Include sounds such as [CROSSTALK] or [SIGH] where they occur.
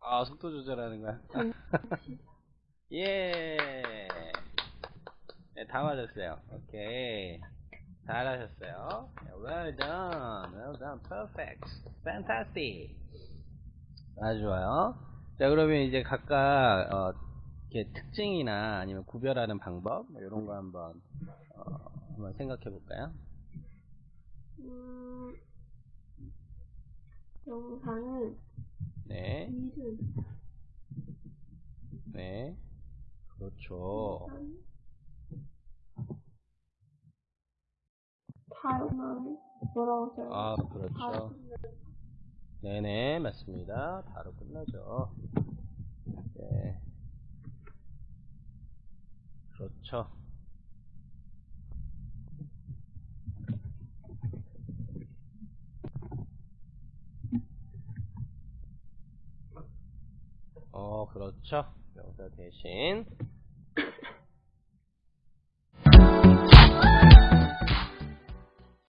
아, 속도 조절하는 거야. [LAUGHS] 예. 네, 다 맞았어요. 오케이. 잘하셨어요. Well done. Well done. Perfect. Fantastic. 아주 좋아요. 자, 그러면 이제 각각, 어, 이렇게 특징이나 아니면 구별하는 방법, 뭐 이런 거 한번, 어, 한번 생각해 볼까요? 음, 영상은 네. 이름, 네. 그렇죠. 발음은 뭐라고 써요? 아, 그렇죠. 네네, 맞습니다. 바로 끝나죠. 네. 그렇죠. 어, 그렇죠. 명사 대신